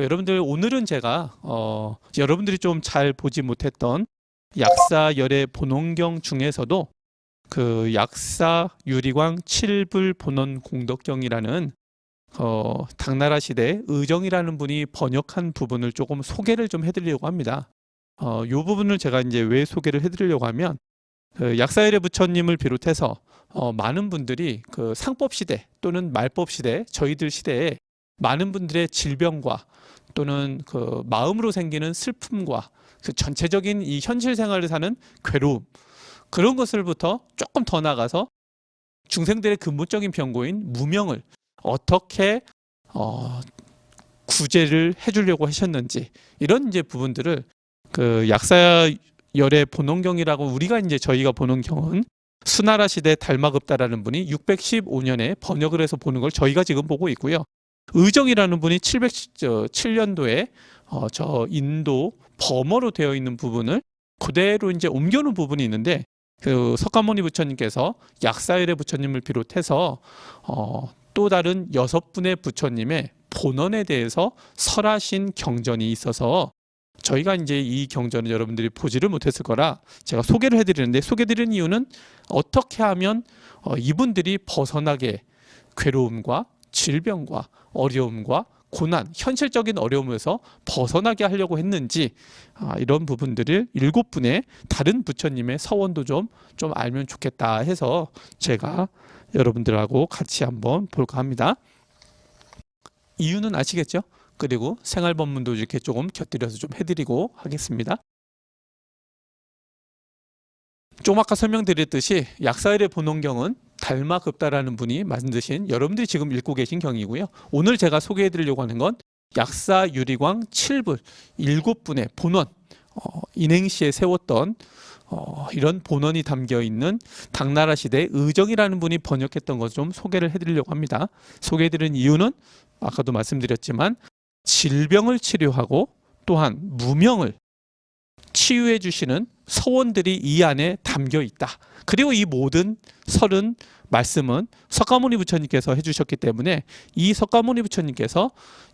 그 여러분들 오늘은 제가 어, 여러분들이 좀 잘 보지 못했던 약사 열의 본원경 중에서도 그 약사 유리광 칠불 본원 공덕경이라는 어, 당나라 시대 의정이라는 분이 번역한 부분을 조금 소개를 좀 해드리려고 합니다. 어, 이 부분을 제가 이제 왜 소개를 해드리려고 하면 그 약사열의 부처님을 비롯해서 어, 많은 분들이 그 상법 시대 또는 말법 시대 저희들 시대에 많은 분들의 질병과 또는 그 마음으로 생기는 슬픔과 그 전체적인 이 현실 생활을 사는 괴로움 그런 것을부터 조금 더 나가서 중생들의 근본적인 병고인 무명을 어떻게 어, 구제를 해주려고 하셨는지 이런 이제 부분들을 그 약사열의 본원경이라고 우리가 이제 저희가 보는 경은 수나라 시대 달마급다라는 분이 615년에 번역을 해서 보는 걸 저희가 지금 보고 있고요. 의정이라는 분이 707년도에 어, 저 인도 범어로 되어 있는 부분을 그대로 이제 옮겨놓은 부분이 있는데 그 석가모니 부처님께서 약사일의 부처님을 비롯해서 어, 또 다른 여섯 분의 부처님의 본원에 대해서 설하신 경전이 있어서 저희가 이제 이 경전을 여러분들이 보지를 못했을 거라 제가 소개를 해드리는데 소개드리는 이유는 어떻게 하면 어, 이분들이 벗어나게 괴로움과 질병과 어려움과 고난, 현실적인 어려움에서 벗어나게 하려고 했는지 아, 이런 부분들을 일곱 분의 다른 부처님의 서원도 좀, 좀 알면 좋겠다 해서 제가 여러분들하고 같이 한번 볼까 합니다. 이유는 아시겠죠? 그리고 생활법문도 이렇게 조금 곁들여서 좀 해드리고 하겠습니다. 좀 아까 설명드렸듯이 약사일의 본원경은 달마급다라는 분이 만드신 여러분들이 지금 읽고 계신 경이고요. 오늘 제가 소개해 드리려고 하는 건 약사 유리광 7불 7분의 본원 어, 인행시에 세웠던 어, 이런 본원이 담겨 있는 당나라 시대 의정이라는 분이 번역했던 것 좀 소개를 해드리려고 합니다. 소개해드린 이유는 아까도 말씀드렸지만 질병을 치료하고 또한 무명을 치유해 주시는 서원들이 이 안에 담겨 있다. 그리고 이 모든 설은 말씀은 석가모니 부처님께서 해주셨기 때문에 이 석가모니 부처님께서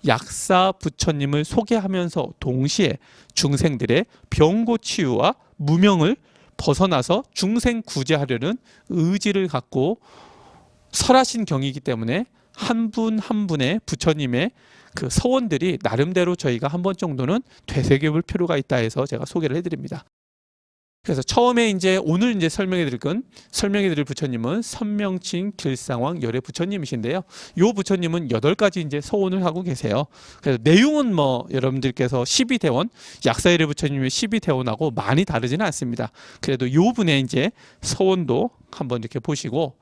약사 부처님을 소개하면서 동시에 중생들의 병고 치유와 무명을 벗어나서 중생 구제하려는 의지를 갖고 설하신 경이기 때문에 한 분한 한 분의 부처님의 그 서원들이 나름대로 저희가 한 번 정도는 되새겨볼 필요가 있다 해서 제가 소개를 해드립니다. 그래서 처음에 이제 오늘 이제 설명해 드릴 건 설명해 드릴 부처님은 선명칭 길상왕 열의 부처님이신데요. 요 부처님은 여덟 가지 이제 서원을 하고 계세요. 그래서 내용은 뭐 여러분들께서 12대원 약사열의 부처님의 12대원하고 많이 다르지는 않습니다. 그래도 요 분의 이제 서원도 한번 이렇게 보시고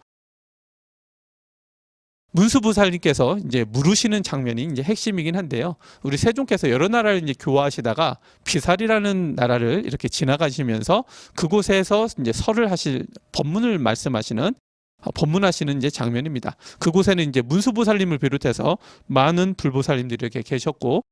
문수부살님께서 이제 물으시는 장면이 이제 핵심이긴 한데요. 우리 세종께서 여러 나라를 이제 교화하시다가 비살이라는 나라를 이렇게 지나가시면서 그곳에서 이제 설을 하실 법문을 말씀하시는 어, 법문하시는 이제 장면입니다. 그곳에는 이제 문수보살님을 비롯해서 많은 불보살님들이 이렇게 계셨고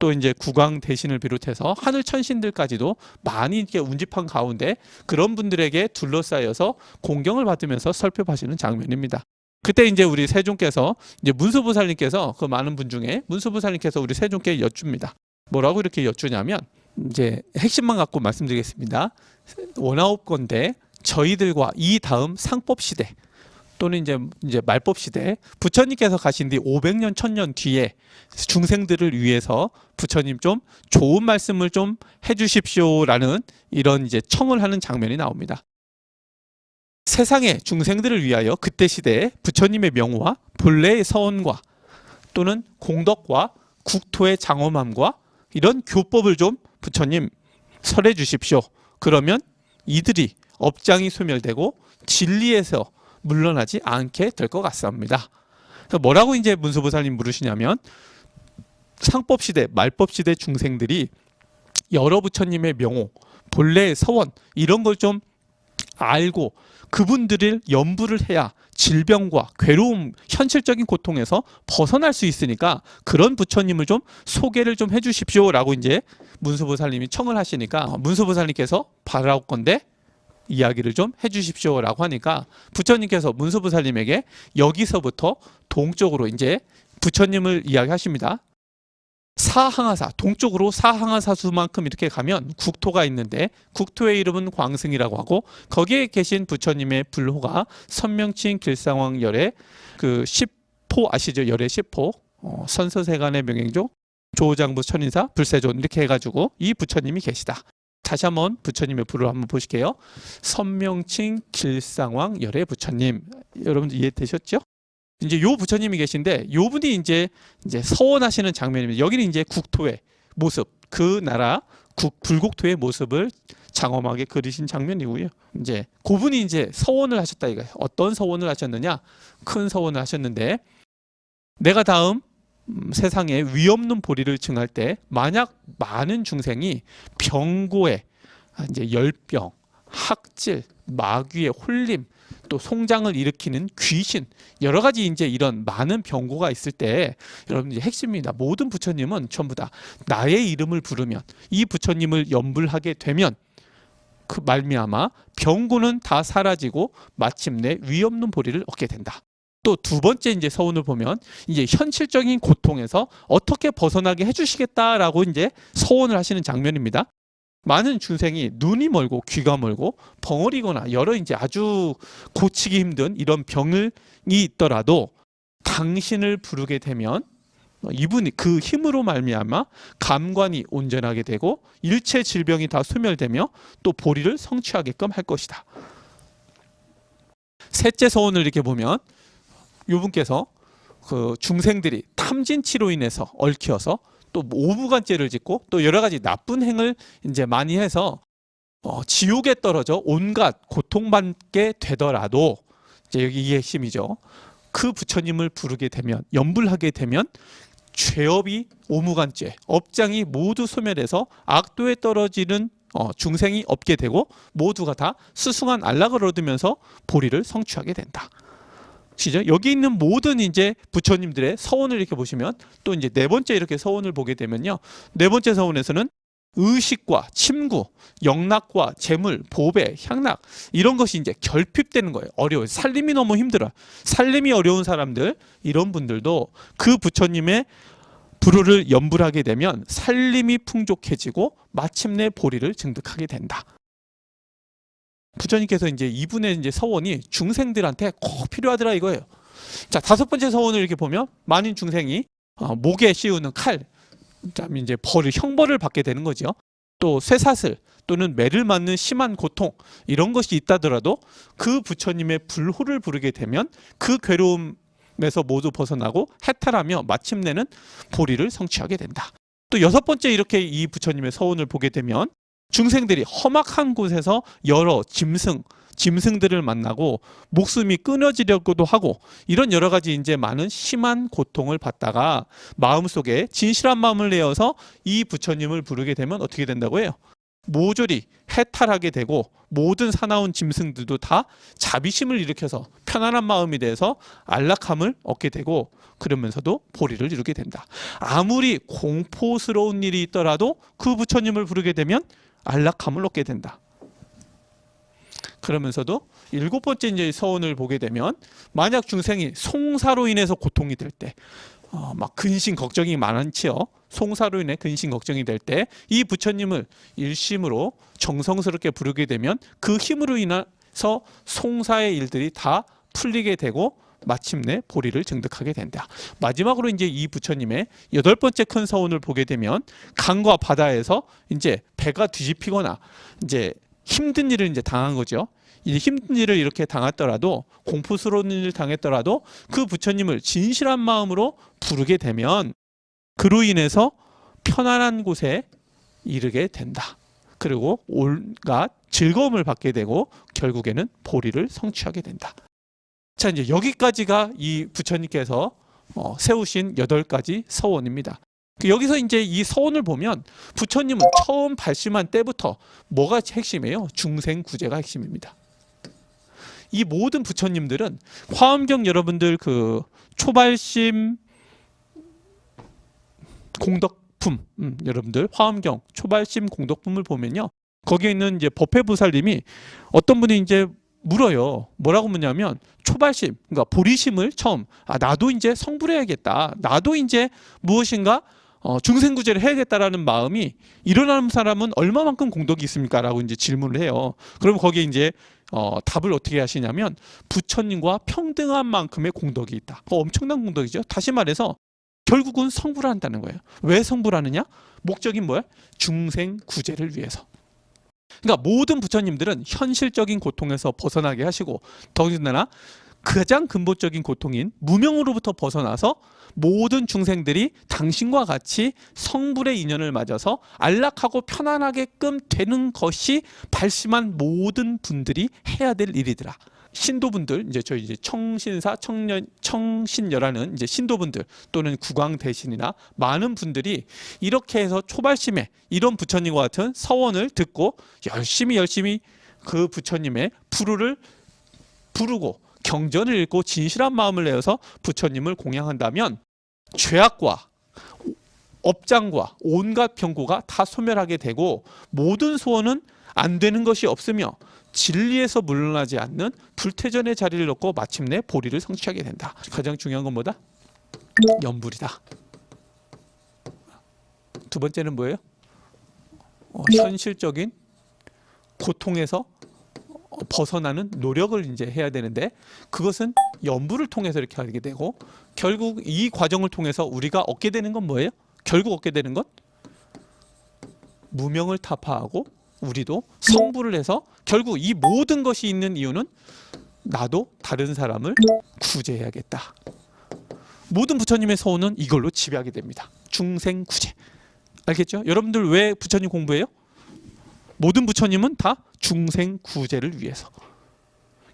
또 이제 국왕 대신을 비롯해서 하늘 천신들까지도 많이 이렇게 운집한 가운데 그런 분들에게 둘러싸여서 공경을 받으면서 설법하시는 장면입니다. 그때 이제 우리 세종께서 이제 문수부살님께서 그 많은 분 중에 문수부살님께서 우리 세종께 여쭙니다. 뭐라고 이렇게 여쭈냐면 이제 핵심만 갖고 말씀드리겠습니다. 원아홉 건데 저희들과 이 다음 상법 시대 또는 이제 이제 말법 시대 부처님께서 가신 뒤 500년 1000년 뒤에 중생들을 위해서 부처님 좀 좋은 말씀을 좀 해주십시오라는 이런 이제 청을 하는 장면이 나옵니다. 세상의 중생들을 위하여 그때 시대에 부처님의 명호와 본래의 서원과 또는 공덕과 국토의 장엄함과 이런 교법을 좀 부처님 설해 주십시오. 그러면 이들이 업장이 소멸되고 진리에서 물러나지 않게 될 것 같습니다. 뭐라고 이제 문수보살님 물으시냐면 상법시대, 말법시대 중생들이 여러 부처님의 명호, 본래의 서원 이런 걸 좀 알고 그분들을 연부를 해야 질병과 괴로움, 현실적인 고통에서 벗어날 수 있으니까 그런 부처님을 좀 소개를 좀 해주십시오 라고 이제 문수보살님이 청을 하시니까 문수보살님께서 바라올 건데 이야기를 좀 해주십시오 라고 하니까 부처님께서 문수보살님에게 여기서부터 동쪽으로 이제 부처님을 이야기하십니다. 사항하사 동쪽으로 사항하사수만큼 이렇게 가면 국토가 있는데 국토의 이름은 광승이라고 하고 거기에 계신 부처님의 불호가 선명칭 길상왕 열의 그 10포 아시죠? 열의 10포 어, 선서세간의 명행조 조장부 천인사 불세존 이렇게 해가지고 이 부처님이 계시다. 다시 한번 부처님의 불을 한번 보실게요. 선명칭 길상왕 열의 부처님 여러분들 이해되셨죠? 이제 요 부처님이 계신데 요 분이 이제 이제 서원하시는 장면입니다. 여기는 이제 국토의 모습, 그 나라 국 불국토의 모습을 장엄하게 그리신 장면이고요. 이제 그분이 이제 서원을 하셨다 이거예요. 어떤 서원을 하셨느냐? 큰 서원을 하셨는데 내가 다음 음, 세상에 위 없는 보리를 증할 때 만약 많은 중생이 병고에 아, 이제 열병, 학질, 마귀의 홀림, 또 송장을 일으키는 귀신 여러 가지 이제 이런 많은 병고가 있을 때 여러분 이제 핵심입니다. 모든 부처님은 전부 다 나의 이름을 부르면 이 부처님을 염불하게 되면 그 말미암아 병고는 다 사라지고 마침내 위 없는 보리를 얻게 된다. 또 두 번째 이제 서운을 보면 이제 현실적인 고통에서 어떻게 벗어나게 해주시겠다라고 이제 서원을 하시는 장면입니다. 많은 중생이 눈이 멀고 귀가 멀고 벙어리거나 여러 이제 아주 고치기 힘든 이런 병이 있더라도 당신을 부르게 되면 이분이 그 힘으로 말미암아 감관이 온전하게 되고 일체 질병이 다 소멸되며 또 보리를 성취하게끔 할 것이다. 셋째 서원을 이렇게 보면 이분께서 그 중생들이 탐진치로 인해서 얽혀서 또 오부간죄를 짓고 또 여러 가지 나쁜 행을 이제 많이 해서 어, 지옥에 떨어져 온갖 고통받게 되더라도 이제 여기 이게 핵심이죠. 그 부처님을 부르게 되면 염불하게 되면 죄업이 오무간죄, 업장이 모두 소멸해서 악도에 떨어지는 어, 중생이 없게 되고 모두가 다 수승한 안락을 얻으면서 보리를 성취하게 된다. 시죠? 여기 있는 모든 이제 부처님들의 서원을 이렇게 보시면 또 이제 네 번째 이렇게 서원을 보게 되면요. 네 번째 서원에서는 의식과 침구, 영락과 재물, 보배, 향락 이런 것이 이제 결핍되는 거예요. 어려워요. 살림이 너무 힘들어요. 살림이 어려운 사람들 이런 분들도 그 부처님의 불호를 염불하게 되면 살림이 풍족해지고 마침내 보리를 증득하게 된다. 부처님께서 이제 이분의 이제 서원이 중생들한테 꼭 필요하더라 이거예요. 자 다섯 번째 서원을 이렇게 보면 많은 중생이 어, 목에 씌우는 칼, 그다음 이제 벌을 형벌을 받게 되는 거죠. 또 쇠사슬 또는 매를 맞는 심한 고통 이런 것이 있다더라도 그 부처님의 불호를 부르게 되면 그 괴로움에서 모두 벗어나고 해탈하며 마침내는 보리를 성취하게 된다. 또 여섯 번째 이렇게 이 부처님의 서원을 보게 되면 중생들이 험악한 곳에서 여러 짐승, 짐승들을 만나고 목숨이 끊어지려고도 하고 이런 여러 가지 이제 많은 심한 고통을 받다가 마음속에 진실한 마음을 내어서 이 부처님을 부르게 되면 어떻게 된다고 해요? 모조리 해탈하게 되고 모든 사나운 짐승들도 다 자비심을 일으켜서 편안한 마음이 돼서 안락함을 얻게 되고 그러면서도 보리를 이루게 된다. 아무리 공포스러운 일이 있더라도 그 부처님을 부르게 되면 안락함을 얻게 된다. 그러면서도 일곱 번째 이제 서원을 보게 되면 만약 중생이 송사로 인해서 고통이 될 때, 어, 막 근심 걱정이 많지요. 송사로 인해 근심 걱정이 될 때 이 부처님을 일심으로 정성스럽게 부르게 되면 그 힘으로 인해서 송사의 일들이 다 풀리게 되고 마침내 보리를 증득하게 된다. 마지막으로 이제 이 부처님의 여덟 번째 큰 서원을 보게 되면 강과 바다에서 이제 배가 뒤집히거나 이제 힘든 일을 이제 당한 거죠. 이 힘든 일을 이렇게 당했더라도 공포스러운 일을 당했더라도 그 부처님을 진실한 마음으로 부르게 되면 그로 인해서 편안한 곳에 이르게 된다. 그리고 온갖 즐거움을 받게 되고 결국에는 보리를 성취하게 된다. 자 이제 여기까지가 이 부처님께서 어, 세우신 여덟 가지 서원입니다. 그 여기서 이제 이 서원을 보면 부처님은 처음 발심한 때부터 뭐가 핵심이에요? 중생 구제가 핵심입니다. 이 모든 부처님들은 화엄경 여러분들 그 초발심 공덕품 음, 여러분들 화엄경 초발심 공덕품을 보면요 거기에 있는 이제 법회부살님이 어떤 분이 이제 물어요. 뭐라고 묻냐면 초발심, 그러니까 보리심을 처음 아 나도 이제 성불해야겠다. 나도 이제 무엇인가 어, 중생구제를 해야겠다라는 마음이 일어나는 사람은 얼마만큼 공덕이 있습니까라고 이제 질문을 해요. 그럼 거기에 이제 어, 답을 어떻게 하시냐면 부처님과 평등한 만큼의 공덕이 있다. 어, 엄청난 공덕이죠. 다시 말해서 결국은 성불을 한다는 거예요. 왜 성불 하느냐? 목적이 뭐야? 중생 구제를 위해서. 그러니까 모든 부처님들은 현실적인 고통에서 벗어나게 하시고 더군다나 가장 근본적인 고통인 무명으로부터 벗어나서 모든 중생들이 당신과 같이 성불의 인연을 맞아서 안락하고 편안하게끔 되는 것이 발심한 모든 분들이 해야 될 일이더라. 신도분들 이제 저희 이제 청신사 청년 청신녀라는 이제 신도분들 또는 국왕 대신이나 많은 분들이 이렇게 해서 초발심에 이런 부처님과 같은 서원을 듣고 열심히 열심히 그 부처님의 부르를 부르고 경전을 읽고 진실한 마음을 내어서 부처님을 공양한다면 죄악과 업장과 온갖 병고가 다 소멸하게 되고 모든 소원은 안 되는 것이 없으며 진리에서 물러나지 않는 불태전의 자리를 놓고 마침내 보리를 성취하게 된다. 가장 중요한 건 뭐다? 연불이다. 두 번째는 뭐예요? 어, 현실적인 고통에서 어, 벗어나는 노력을 이제 해야 되는데 그것은 연부를 통해서 이렇게 하게 되고 결국 이 과정을 통해서 우리가 얻게 되는 건 뭐예요? 결국 얻게 되는 것 무명을 타파하고 우리도 성불을 해서 결국 이 모든 것이 있는 이유는 나도 다른 사람을 구제해야겠다. 모든 부처님의 서원은 이걸로 지배하게 됩니다. 중생 구제. 알겠죠? 여러분들 왜 부처님 공부해요? 모든 부처님은 다 중생 구제를 위해서.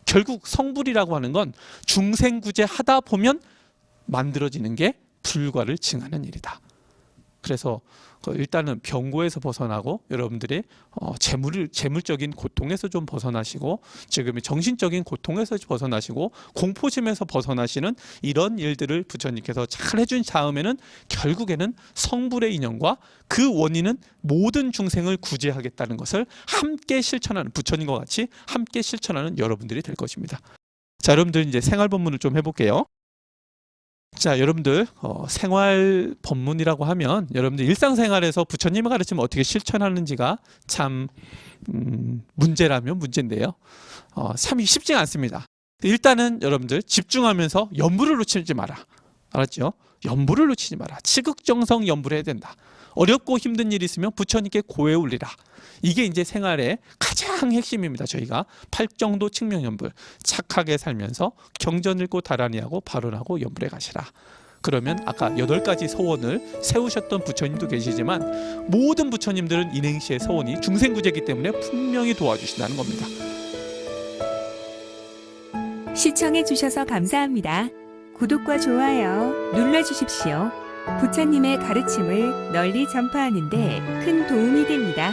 결국 성불이라고 하는 건 중생 구제 하다 보면 만들어지는 게 불과를 증하는 일이다. 그래서 그 일단은 병고에서 벗어나고 여러분들이 어, 재물 재물적인 고통에서 좀 벗어나시고 지금의 정신적인 고통에서 벗어나시고 공포심에서 벗어나시는 이런 일들을 부처님께서 잘 해준 다음에는 결국에는 성불의 인연과 그 원인은 모든 중생을 구제하겠다는 것을 함께 실천하는 부처님과 같이 함께 실천하는 여러분들이 될 것입니다. 자, 여러분들 이제 생활 본문을 좀 해볼게요. 자, 여러분들 어, 생활 법문이라고 하면 여러분들 일상생활에서 부처님의 가르침을 어떻게 실천하는지가 참 음, 문제라면 문제인데요. 어, 참 쉽지가 않습니다. 일단은 여러분들 집중하면서 연부를 놓치지 마라. 알았죠? 연부를 놓치지 마라. 치극정성 연부를 해야 된다. 어렵고 힘든 일이 있으면 부처님께 고해 올리라. 이게 이제 생활의 가장 핵심입니다. 저희가 팔정도 측명 연불 착하게 살면서 경전 읽고 다라니하고 발언하고 연불에 가시라. 그러면 아까 여덟 가지 소원을 세우셨던 부처님도 계시지만 모든 부처님들은 인행시의 소원이 중생구제이기 때문에 분명히 도와주신다는 겁니다. 시청해 주셔서 감사합니다. 구독과 좋아요 눌러주십시오. 부처님의 가르침을 널리 전파하는 데 큰 도움이 됩니다.